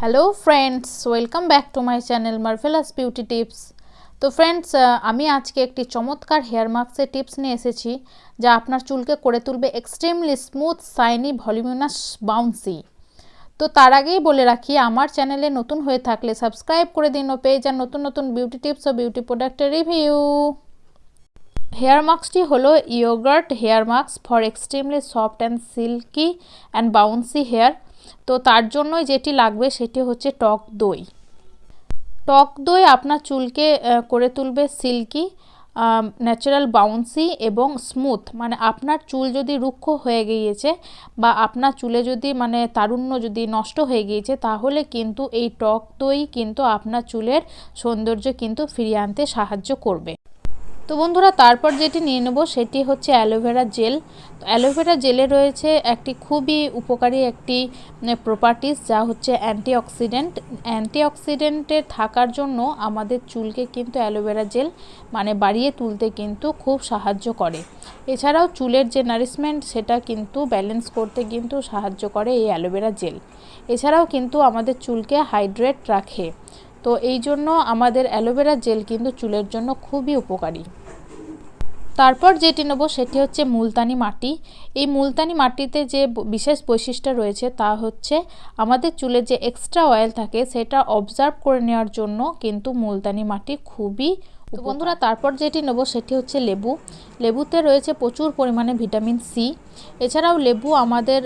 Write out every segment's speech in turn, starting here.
Hello friends welcome back to my channel marvellous beauty tips তো friends আমি আজকে একটি চমৎকার হেয়ার মাস্কের টিপস নিয়ে এসেছি, যা আপনার চুলকে করে তুলবে extremely smooth shiny voluminous bouncy তো তার আগেই বলে রাখি, আমার চ্যানেলে নতুন হয়ে থাকলে সাবস্ক্রাইব করে দিন ও পেয়ে যান নতুন নতুন বিউটি টিপস ও বিউটি প্রোডাক্টের রিভিউ হেয়ার মাস্কটি হলো yoghurt hair mask for extremely soft and silky and bouncy hair তো তার জন্যই যেটি লাগবে সেটি হচ্ছে টক দই। টক দই আপনার চুলকে করে তুলবে সিল্কি ন্যাচারাল বাউন্সি এবং স্মুথ মানে আপনার চুল যদি রুক্ষ হয়ে গিয়েছে বা আপনার চুলে যদি মানে তারুণ্য যদি নষ্ট হয়ে গিয়েছে, তাহলে কিন্তু এই টক দই কিন্তু আপনার চুলের সৌন্দর্য কিন্তু ফিরিয়ে আনতে সাহায্য করবে। তো বন্ধুরা, তারপর যেটি নিয়ে নেব সেটি হচ্ছে অ্যালোভেরা জেল তো অ্যালোভেরা জেলে রয়েছে একটি খুবই উপকারী একটি প্রপার্টিস যা হচ্ছে অ্যান্টি অ্যান্টিঅক্সিডেন্ট অ্যান্টিঅক্সিডেন্টের থাকার জন্য আমাদের চুলকে কিন্তু অ্যালোভেরা জেল মানে বাড়িয়ে তুলতে কিন্তু খুব সাহায্য করে। এছাড়াও চুলের যে নারিশমেন্ট সেটা কিন্তু ব্যালেন্স করতে কিন্তু সাহায্য করে এই অ্যালোভেরা জেল এছাড়াও কিন্তু আমাদের চুলকে হাইড্রেট রাখে। তো এই জন্য আমাদের অ্যালোভেরা জেল কিন্তু চুলের জন্য খুবই উপকারী। তারপর যেটি নেব সেটি হচ্ছে মুলতানি মাটি। এই মুলতানি মাটিতে যে বিশেষ বৈশিষ্ট্য রয়েছে তা হচ্ছে আমাদের চুলে যে এক্সট্রা অয়েল থাকে সেটা অবজার্ভ করে নেওয়ার জন্য কিন্তু মুলতানি মাটি খুবই তো বন্ধুরা তারপর যেটি নেব সেটি হচ্ছে লেবু। লেবুতে রয়েছে প্রচুর পরিমাণে ভিটামিন সি এছাড়াও লেবু আমাদের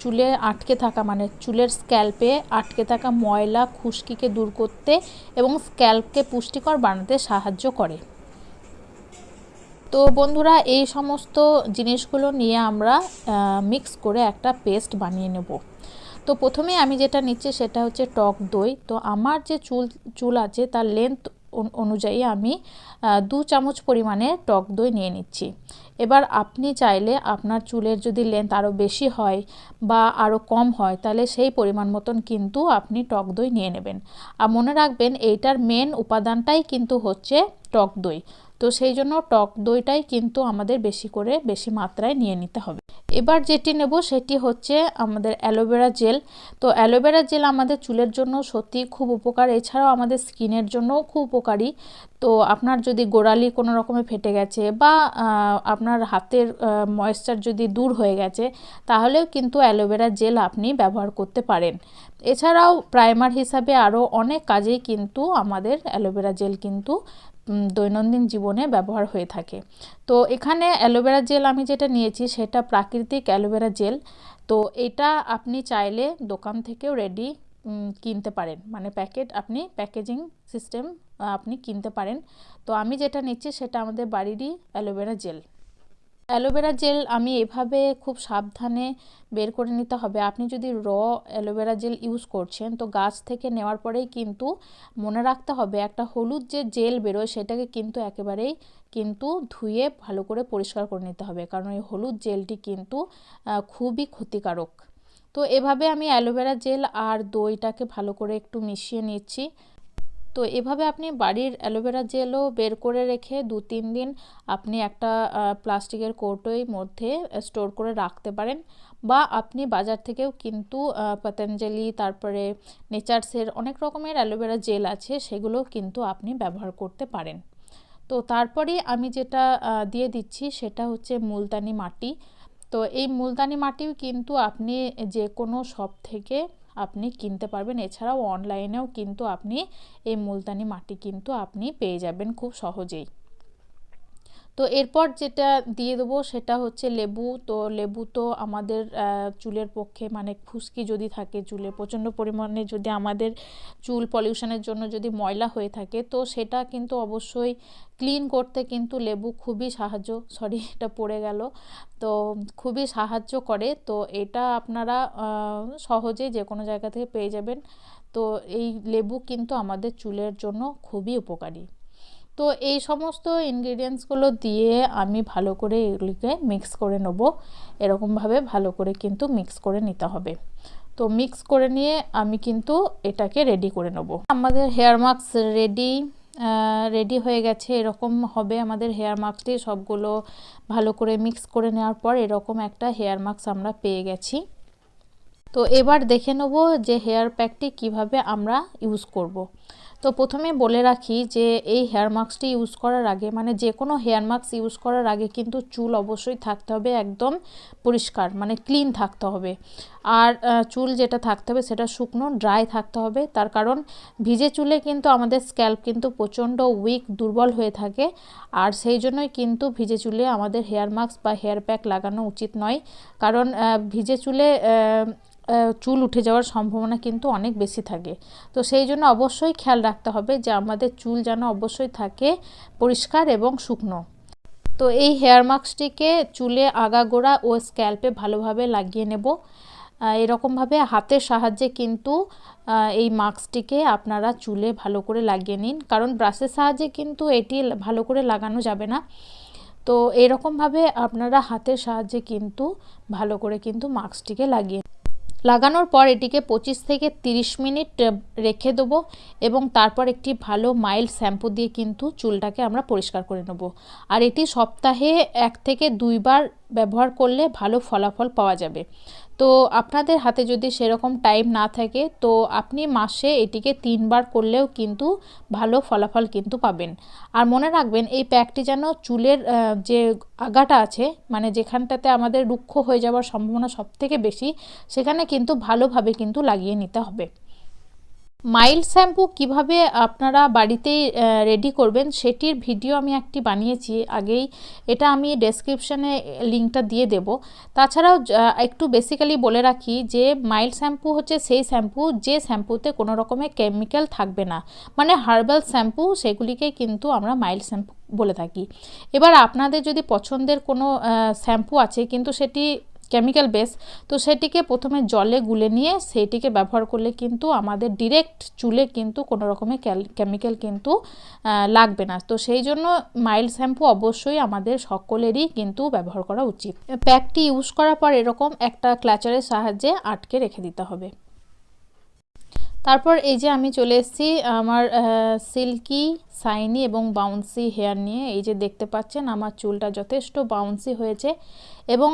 চুলে আটকে থাকা মানে চুলের স্ক্যাল্পে আটকে থাকা ময়লা খুশকিকে দূর করতে এবং স্ক্যাল্পকে পুষ্টিকর বানাতে সাহায্য করে। তো বন্ধুরা, এই সমস্ত জিনিসগুলো নিয়ে আমরা মিক্স করে একটা পেস্ট বানিয়ে নেব। তো প্রথমে আমি যেটা নিচ্ছি সেটা হচ্ছে টক দই। তো আমার যে চুল চুল আছে তার লেন্থ অনুযায়ী আমি দু চামচ পরিমাণে টক দই নিয়ে নিচ্ছি। এবার আপনি চাইলে আপনার চুলের যদি লেন্থ আরও বেশি হয় বা আরও কম হয়, তাহলে সেই পরিমাণ মতন কিন্তু আপনি টক দই নিয়ে নেবেন। আর মনে রাখবেন, এইটার মেন উপাদানটাই কিন্তু হচ্ছে টক দই। তো সেই জন্য টক দইটাই কিন্তু আমাদের বেশি করে বেশি মাত্রায় নিয়ে নিতে হবে। এবার যেটি নেব সেটি হচ্ছে আমাদের অ্যালোভেরা জেল। তো অ্যালোভেরা জেল আমাদের চুলের জন্য সত্যি খুব উপকার। এছাড়াও আমাদের স্কিনের জন্যও খুব উপকারী। তো আপনার যদি গোড়ালি কোনো রকমে ফেটে গেছে বা আপনার হাতের ময়েশ্চার যদি দূর হয়ে গেছে, তাহলেও কিন্তু অ্যালোভেরা জেল আপনি ব্যবহার করতে পারেন। এছাড়াও প্রাইমার হিসাবে আরও অনেক কাজেই কিন্তু আমাদের অ্যালোভেরা জেল কিন্তু দৈনন্দিন জীবনে ব্যবহার হয়ে থাকে। তো এখানে অ্যালোভেরা জেল আমি যেটা নিয়েছি, সেটা প্রাকৃতিক অ্যালোভেরা জেল। তো এটা আপনি চাইলে দোকান থেকেও রেডি কিনতে পারেন। মানে প্যাকেট আপনি, প্যাকেজিং সিস্টেম আপনি কিনতে পারেন। তো আমি যেটা নিচ্ছি, সেটা আমাদের বাড়িরই aloe vera gel. Aloe vera gel আমি এভাবে খুব সাবধানে বের করে নিতে হবে। আপনি যদি র অ্যালোভেরা জেল ইউজ করছেন, তো গাছ থেকে নেওয়ার পরেই কিন্তু মনে রাখতে হবে, একটা হলুদ যে জেল বেরোয় সেটাকে কিন্তু একেবারেই কিন্তু ধুয়ে ভালো করে পরিষ্কার করে নিতে হবে, কারণ এই হলুদ জেলটি কিন্তু খুবই ক্ষতিকারক। তো এভাবে আমি অ্যালোভেরা জেল আর দইটাকে ভালো করে একটু মিশিয়ে নিচ্ছি। তো এভাবে আপনি বাড়ির অ্যালোভেরা জেলও বের করে রেখে দু, তিন দিন আপনি একটা প্লাস্টিকের কৌটোয় মধ্যে স্টোর করে রাখতে পারেন। বা আপনি বাজার থেকেও কিন্তু পতঞ্জলি, তারপরে নেচার্সের অনেক রকমের অ্যালোভেরা জেল আছে সেগুলো কিন্তু আপনি ব্যবহার করতে পারেন। তো তারপরে আমি যেটা দিয়ে দিচ্ছি সেটা হচ্ছে মুলতানি মাটি। তো এই মুলতানি মাটিও কিন্তু আপনি যে কোনো শপ থেকে আপনি কিনতে পারবেন। এছাড়াও অনলাইনেও কিন্তু আপনি এই মুলতানি মাটি কিন্তু আপনি পেয়ে যাবেন খুব সহজেই। তো এরপর যেটা দিয়ে দেবো সেটা হচ্ছে লেবু। তো লেবু তো আমাদের চুলের পক্ষে মানে খুশকি যদি থাকে চুলে, প্রচণ্ড পরিমাণে যদি আমাদের চুল পলিউশনের জন্য যদি ময়লা হয়ে থাকে, তো সেটা কিন্তু অবশ্যই ক্লিন করতে কিন্তু লেবু খুবই সাহায্য। সরি এটা পড়ে গেল। তো খুবই সাহায্য করে। তো এটা আপনারা সহজে যে কোনো জায়গা থেকে পেয়ে যাবেন। তো এই লেবু কিন্তু আমাদের চুলের জন্য খুবই উপকারী। তো এই সমস্ত ইনগ্রিডিয়েন্টসগুলো দিয়ে আমি ভালো করে এগুলিকে মিক্স করে নেব। এরকমভাবে ভালো করে কিন্তু মিক্স করে নিতে হবে। তো মিক্স করে নিয়ে আমি কিন্তু এটাকে রেডি করে নেব। আমাদের হেয়ার মাস্ক রেডি রেডি হয়ে গেছে। এরকম হবে আমাদের হেয়ার মাস্কটি সবগুলো ভালো করে মিক্স করে নেওয়ার পর এরকম একটা হেয়ার মাস্ক আমরা পেয়ে গেছি। তো এবার দেখে নেব যে হেয়ার প্যাকটি কীভাবে আমরা ইউজ করব। তো প্রথমে বলে রাখি যে এই হেয়ার মাস্কটি ইউজ করার আগে মানে যে কোনো হেয়ার মাস্ক ইউজ করার আগে কিন্তু চুল অবশ্যই থাকতে হবে একদম পরিষ্কার মানে ক্লিন থাকতে হবে। আর চুল যেটা থাকতে হবে সেটা শুকনো ড্রাই থাকতে হবে। তার কারণ ভিজে চুলে কিন্তু আমাদের স্ক্যাল্প কিন্তু প্রচণ্ড উইক দুর্বল হয়ে থাকে। আর সেই জন্যই কিন্তু ভিজে চুলে আমাদের হেয়ার মাস্ক বা হেয়ার প্যাক লাগানো উচিত নয়। কারণ ভিজে চুলে চুল উঠে যাওয়ার সম্ভাবনা কিন্তু অনেক বেশি থাকে। তো সেই জন্য অবশ্যই খেয়াল রাখতে হবে যে আমাদের চুল যেন অবশ্যই থাকে পরিষ্কার এবং শুকনো। তো এই হেয়ার মাস্কটিকে চুলে আগাগোড়া ও স্ক্যাল্পে ভালোভাবে লাগিয়ে নেব। এরকমভাবে হাতের সাহায্যে কিন্তু এই মাস্কটিকে আপনারা চুলে ভালো করে লাগিয়ে নিন। কারণ ব্রাশের সাহায্যে কিন্তু এটি ভালো করে লাগানো যাবে না। তো এরকমভাবে আপনারা হাতের সাহায্যে কিন্তু ভালো করে কিন্তু মাস্কটিকে লাগিয়ে লাগানোর পর এটিকে পঁচিশ থেকে 30 মিনিট রেখে দেবো এবং তারপর একটি ভালো মাইল্ড শ্যাম্পু দিয়ে কিন্তু চুলটাকে আমরা পরিষ্কার করে নেব। আর এটি সপ্তাহে এক থেকে দুইবার ব্যবহার করলে ভালো ফলাফল পাওয়া যাবে। তো আপনাদের হাতে যদি সেরকম টাইম না থাকে, তো আপনি মাসে এটিকে তিনবার করলেও কিন্তু ভালো ফলাফল কিন্তু পাবেন। আর মনে রাখবেন, এই প্যাকটি যেন চুলের যে আগাটা আছে মানে যেখানটাতে আমাদের রুক্ষ হয়ে যাওয়ার সম্ভাবনা সবথেকে বেশি, সেখানে কিন্তু ভালোভাবে কিন্তু লাগিয়ে নিতে হবে। মাইল্ড শ্যাম্পু কীভাবে আপনারা বাড়িতেই রেডি করবেন সেটির ভিডিও আমি একটি বানিয়েছি। আগেই এটা আমি ডেসক্রিপশানে লিঙ্কটা দিয়ে দেব। তাছাড়াও একটু বেসিক্যালি বলে রাখি যে মাইল্ড শ্যাম্পু হচ্ছে সেই শ্যাম্পু, যে শ্যাম্পুতে কোনো রকমের কেমিক্যাল থাকবে না। মানে হার্বাল শ্যাম্পু, সেগুলিকে কিন্তু আমরা মাইল্ড শ্যাম্পু বলে থাকি। এবার আপনাদের যদি পছন্দের কোনো শ্যাম্পু আছে, কিন্তু সেটি কেমিক্যাল বেস তো সেটিকে প্রথমে জলে গুলে নিয়ে সেইটিকে ব্যবহার করলে কিন্তু আমাদের ডিরেক্ট চুলে কিন্তু কোনো রকমের কেমিক্যাল কিন্তু লাগবে না। তো সেই জন্য মাইল্ড শ্যাম্পু অবশ্যই আমাদের সকলেরই কিন্তু ব্যবহার করা উচিত। প্যাকটি ইউজ করার পর এরকম একটা ক্লাচারের সাহায্যে আটকে রেখে দিতে হবে। তারপর এই যে আমি চলে এসেছি, আমার সিল্কি সাইনি এবং বাউন্সি হেয়ার নিয়ে। এই যে দেখতে পাচ্ছেন, আমার চুলটা যথেষ্ট বাউন্সি হয়েছে এবং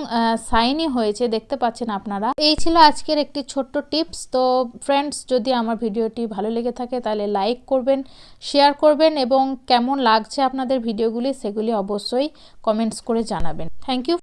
সাইনি হয়েছে, দেখতে পাচ্ছেন আপনারা। এই ছিল আজকের একটি ছোট্ট টিপস তো ফ্রেন্ডস যদি আমার ভিডিওটি ভালো লেগে থাকে, তাহলে লাইক করবেন শেয়ার করবেন এবং কেমন লাগছে আপনাদের ভিডিওগুলি, সেগুলি অবশ্যই কমেন্টস করে জানাবেন। Thank you